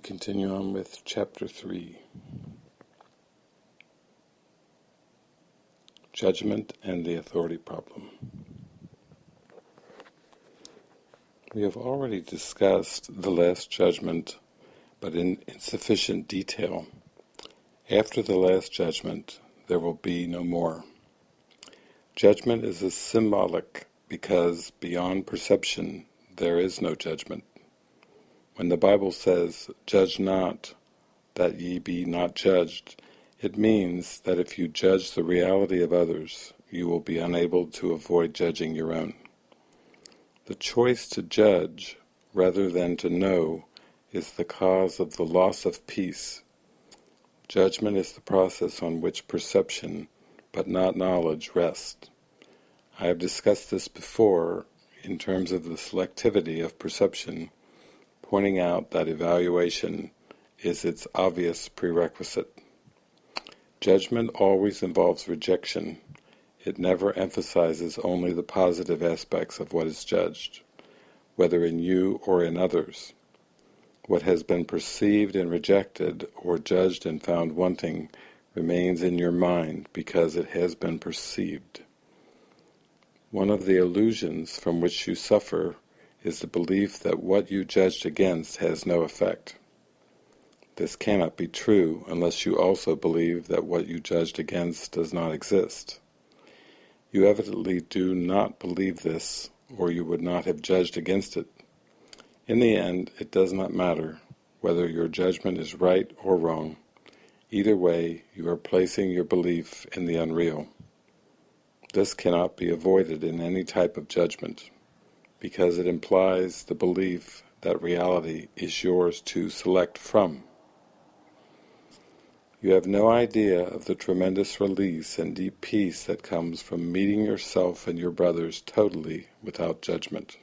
We continue on with Chapter 3 Judgment and the Authority Problem. We have already discussed the Last Judgment, but in insufficient detail. After the Last Judgment, there will be no more. Judgment is a symbolic because beyond perception there is no judgment. When the Bible says, judge not, that ye be not judged, it means that if you judge the reality of others, you will be unable to avoid judging your own. The choice to judge, rather than to know, is the cause of the loss of peace. Judgment is the process on which perception, but not knowledge, rests. I have discussed this before in terms of the selectivity of perception pointing out that evaluation is its obvious prerequisite. Judgment always involves rejection. It never emphasizes only the positive aspects of what is judged, whether in you or in others. What has been perceived and rejected, or judged and found wanting, remains in your mind because it has been perceived. One of the illusions from which you suffer is the belief that what you judged against has no effect. This cannot be true unless you also believe that what you judged against does not exist. You evidently do not believe this, or you would not have judged against it. In the end, it does not matter whether your judgment is right or wrong. Either way, you are placing your belief in the unreal. This cannot be avoided in any type of judgment because it implies the belief that reality is yours to select from. You have no idea of the tremendous release and deep peace that comes from meeting yourself and your brothers totally without judgment.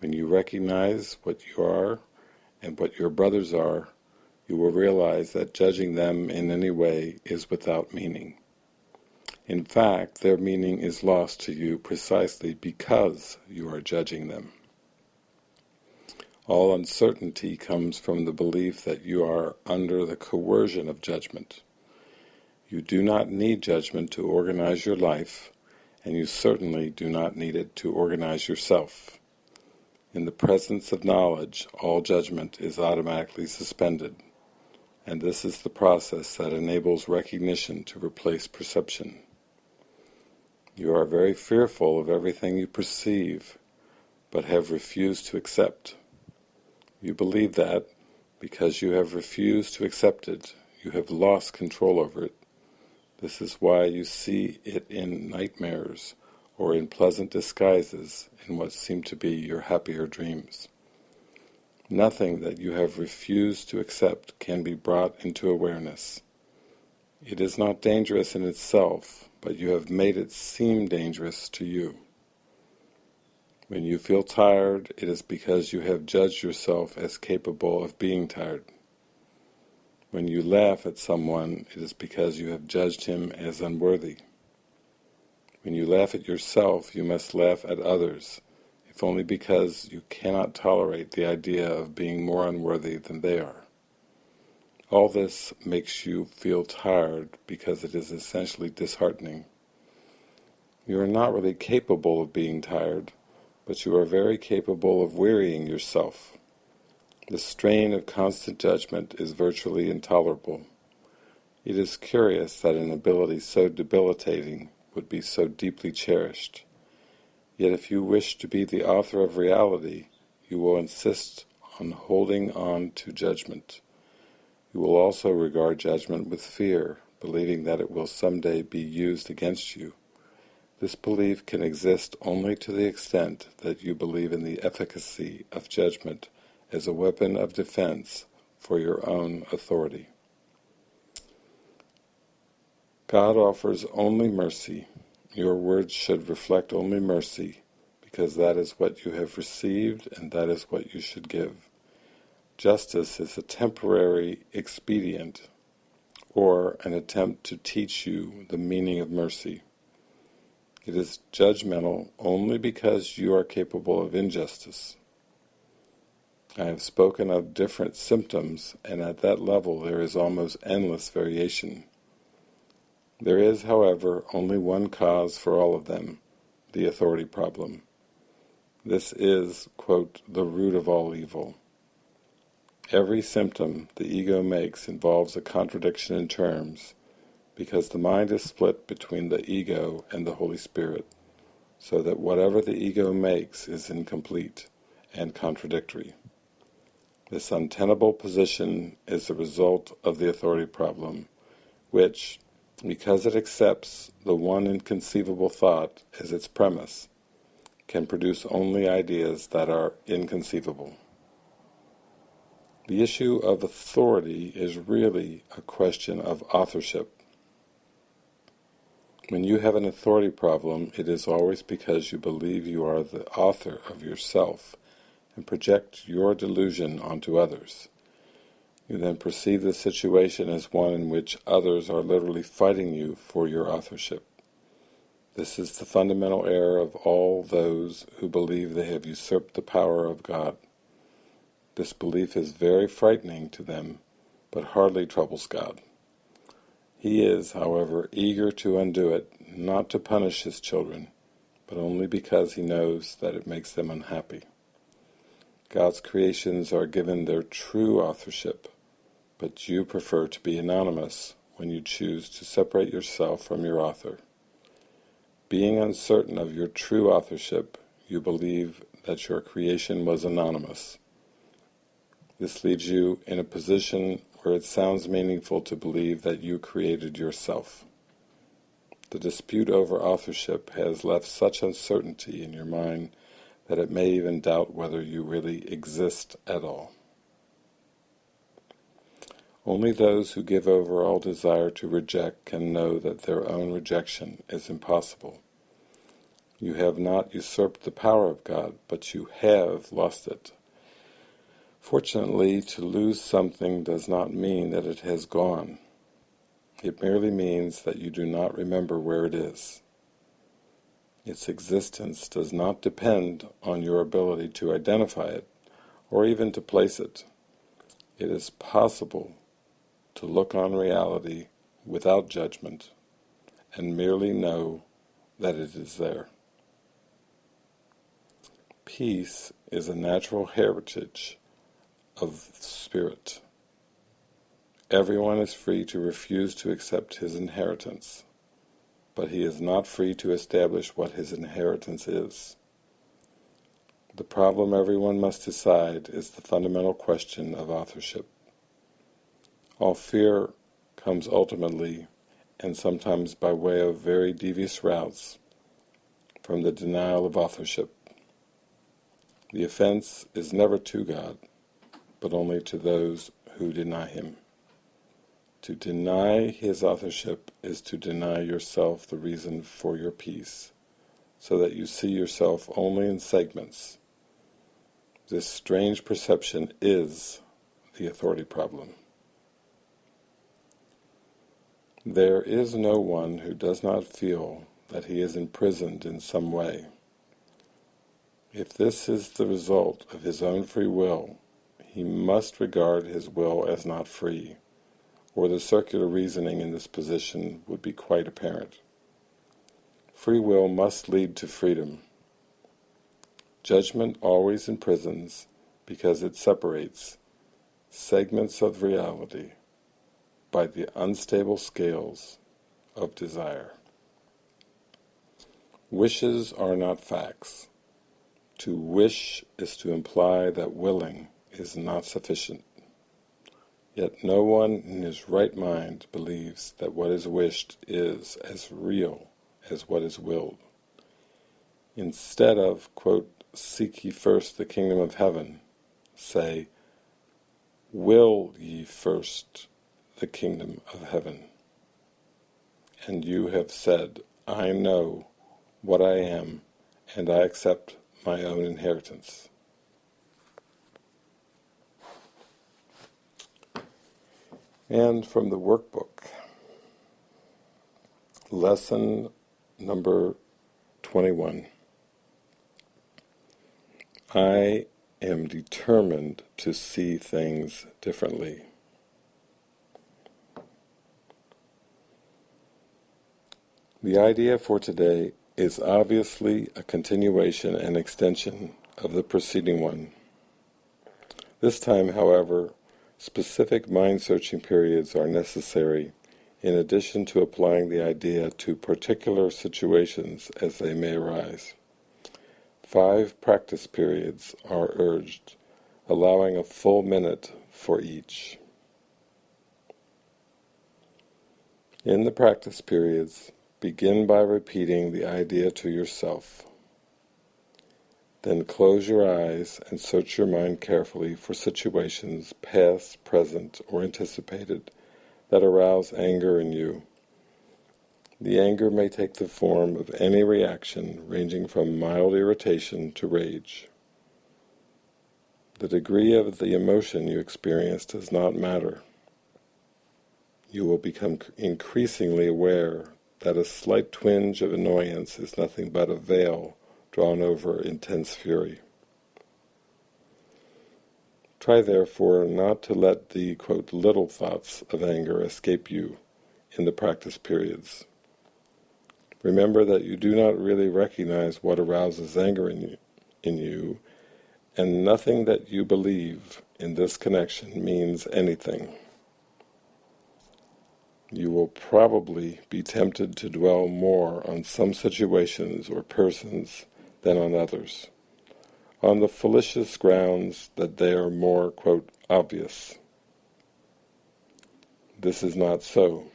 When you recognize what you are and what your brothers are, you will realize that judging them in any way is without meaning. In fact, their meaning is lost to you precisely because you are judging them. All uncertainty comes from the belief that you are under the coercion of judgment. You do not need judgment to organize your life, and you certainly do not need it to organize yourself. In the presence of knowledge, all judgment is automatically suspended, and this is the process that enables recognition to replace perception. You are very fearful of everything you perceive, but have refused to accept. You believe that, because you have refused to accept it, you have lost control over it. This is why you see it in nightmares, or in pleasant disguises in what seem to be your happier dreams. Nothing that you have refused to accept can be brought into awareness. It is not dangerous in itself, but you have made it seem dangerous to you. When you feel tired, it is because you have judged yourself as capable of being tired. When you laugh at someone, it is because you have judged him as unworthy. When you laugh at yourself, you must laugh at others, if only because you cannot tolerate the idea of being more unworthy than they are. All this makes you feel tired because it is essentially disheartening. You are not really capable of being tired, but you are very capable of wearying yourself. The strain of constant judgment is virtually intolerable. It is curious that an ability so debilitating would be so deeply cherished. Yet if you wish to be the author of reality, you will insist on holding on to judgment. You will also regard judgment with fear, believing that it will someday be used against you. This belief can exist only to the extent that you believe in the efficacy of judgment as a weapon of defense for your own authority. God offers only mercy. Your words should reflect only mercy, because that is what you have received and that is what you should give. Justice is a temporary expedient or an attempt to teach you the meaning of mercy. It is judgmental only because you are capable of injustice. I have spoken of different symptoms, and at that level there is almost endless variation. There is, however, only one cause for all of them, the authority problem. This is, quote, the root of all evil. Every symptom the ego makes involves a contradiction in terms, because the mind is split between the ego and the Holy Spirit, so that whatever the ego makes is incomplete and contradictory. This untenable position is the result of the authority problem, which, because it accepts the one inconceivable thought as its premise, can produce only ideas that are inconceivable. The issue of authority is really a question of authorship. When you have an authority problem, it is always because you believe you are the author of yourself and project your delusion onto others. You then perceive the situation as one in which others are literally fighting you for your authorship. This is the fundamental error of all those who believe they have usurped the power of God. This belief is very frightening to them, but hardly troubles God. He is, however, eager to undo it, not to punish his children, but only because he knows that it makes them unhappy. God's creations are given their true authorship, but you prefer to be anonymous when you choose to separate yourself from your author. Being uncertain of your true authorship, you believe that your creation was anonymous. This leaves you in a position where it sounds meaningful to believe that you created yourself. The dispute over authorship has left such uncertainty in your mind that it may even doubt whether you really exist at all. Only those who give over all desire to reject can know that their own rejection is impossible. You have not usurped the power of God, but you have lost it. Fortunately, to lose something does not mean that it has gone. It merely means that you do not remember where it is. Its existence does not depend on your ability to identify it, or even to place it. It is possible to look on reality without judgment and merely know that it is there. Peace is a natural heritage of spirit. Everyone is free to refuse to accept his inheritance, but he is not free to establish what his inheritance is. The problem everyone must decide is the fundamental question of authorship. All fear comes ultimately, and sometimes by way of very devious routes, from the denial of authorship. The offense is never to God, but only to those who deny him. To deny his authorship is to deny yourself the reason for your peace, so that you see yourself only in segments. This strange perception is the authority problem. There is no one who does not feel that he is imprisoned in some way. If this is the result of his own free will, he must regard his will as not free, or the circular reasoning in this position would be quite apparent. Free will must lead to freedom. Judgment always imprisons because it separates segments of reality by the unstable scales of desire. Wishes are not facts. To wish is to imply that willing is not sufficient. Yet no one in his right mind believes that what is wished is as real as what is willed. Instead of, quote, seek ye first the kingdom of heaven, say, will ye first the kingdom of heaven. And you have said, I know what I am, and I accept my own inheritance. And from the workbook, lesson number 21. I am determined to see things differently. The idea for today is obviously a continuation and extension of the preceding one. This time, however, specific mind-searching periods are necessary in addition to applying the idea to particular situations as they may arise. Five practice periods are urged, allowing a full minute for each. In the practice periods, begin by repeating the idea to yourself. Then close your eyes and search your mind carefully for situations, past, present, or anticipated, that arouse anger in you. The anger may take the form of any reaction ranging from mild irritation to rage. The degree of the emotion you experience does not matter. You will become increasingly aware that a slight twinge of annoyance is nothing but a veil drawn over intense fury. Try therefore not to let the quote, little thoughts of anger escape you in the practice periods. Remember that you do not really recognize what arouses anger in you, in you, and nothing that you believe in this connection means anything. You will probably be tempted to dwell more on some situations or persons than on others, on the fallacious grounds that they are more, quote, obvious. This is not so.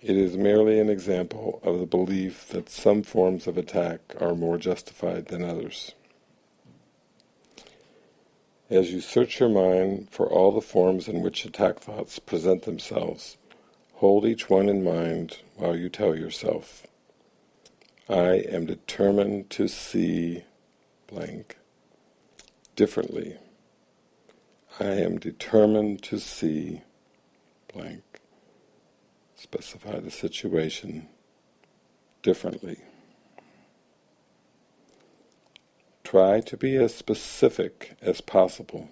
It is merely an example of the belief that some forms of attack are more justified than others. As you search your mind for all the forms in which attack thoughts present themselves, hold each one in mind while you tell yourself, I am determined to see blank differently. I am determined to see blank specify the situation differently. Try to be as specific as possible.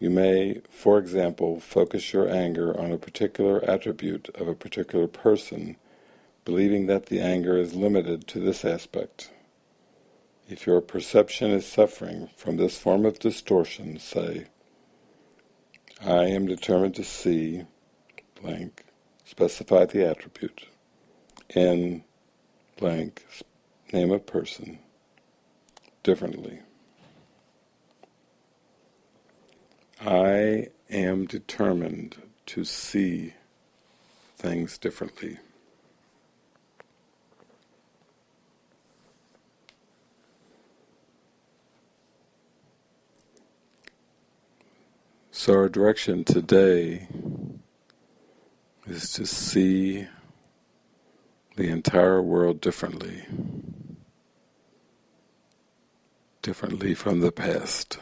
You may, for example, focus your anger on a particular attribute of a particular person, believing that the anger is limited to this aspect. If your perception is suffering from this form of distortion, say, I am determined to see blank, specify the attribute, in blank, name of person, differently. I am determined to see things differently. So our direction today is to see the entire world differently, differently from the past.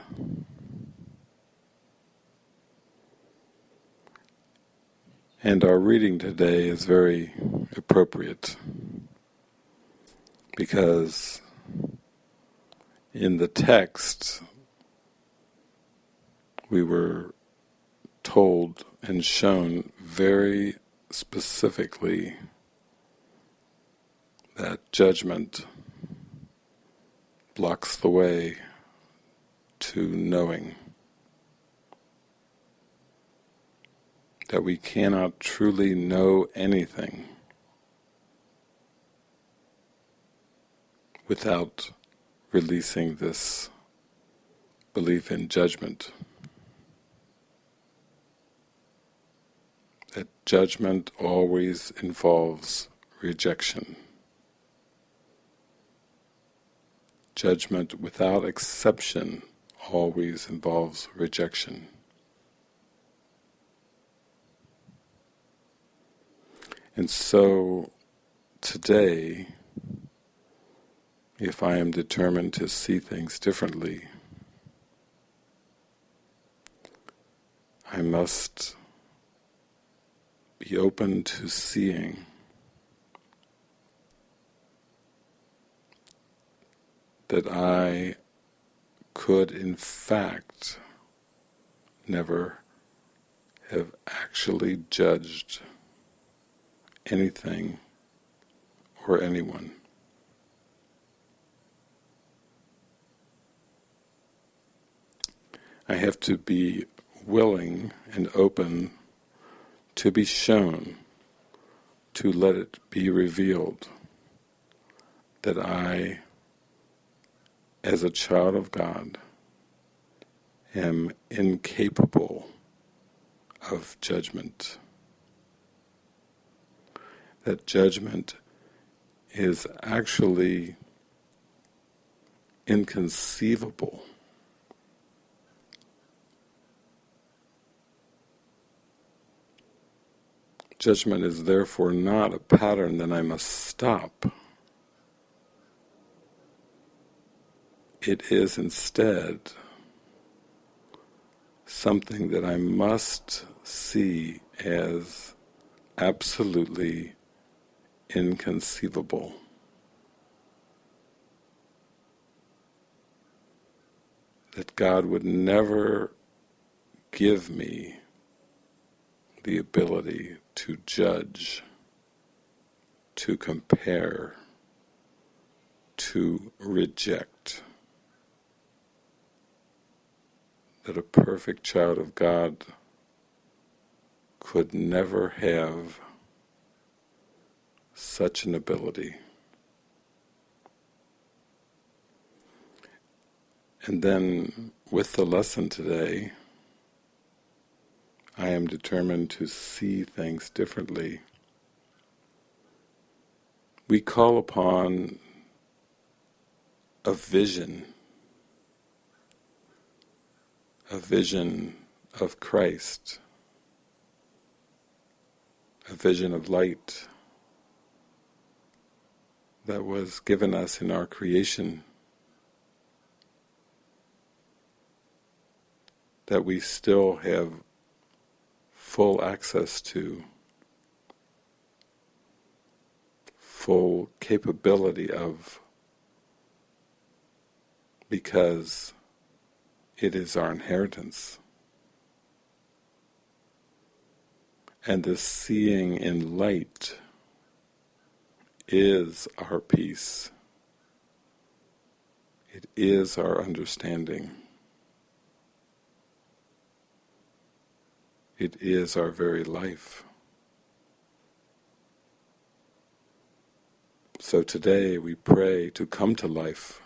And our reading today is very appropriate because in the text we were told and shown very specifically that judgment blocks the way to knowing. That we cannot truly know anything without releasing this belief in judgment. That judgment always involves rejection. Judgment without exception always involves rejection. And so today, if I am determined to see things differently, I must be open to seeing that I could in fact never have actually judged anything or anyone. I have to be willing and open to be shown, to let it be revealed that I, as a child of God, am incapable of judgment. That judgment is actually inconceivable. Judgment is therefore not a pattern that I must stop. It is instead something that I must see as absolutely inconceivable. That God would never give me the ability to judge, to compare, to reject. That a perfect child of God could never have such an ability. And then with the lesson today, I am determined to see things differently. We call upon a vision, a vision of Christ, a vision of light that was given us in our creation that we still have full access to, full capability of, because it is our inheritance. And the seeing in light is our peace. It is our understanding. It is our very life. So today we pray to come to life,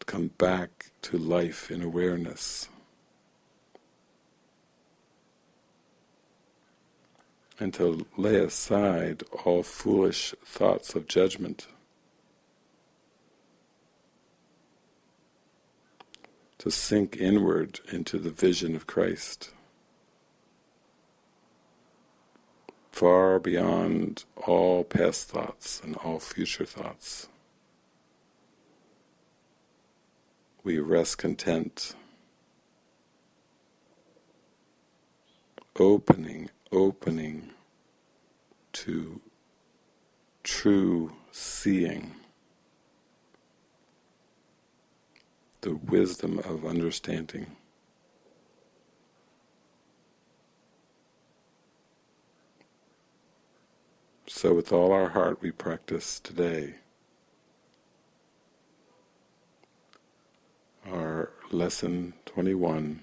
to come back to life in awareness. And to lay aside all foolish thoughts of judgment. To sink inward into the vision of Christ, far beyond all past thoughts and all future thoughts. We rest content, opening, opening to true seeing. The wisdom of understanding. So with all our heart we practice today our lesson 21.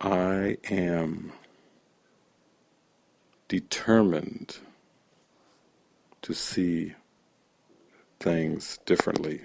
I am determined to see things differently.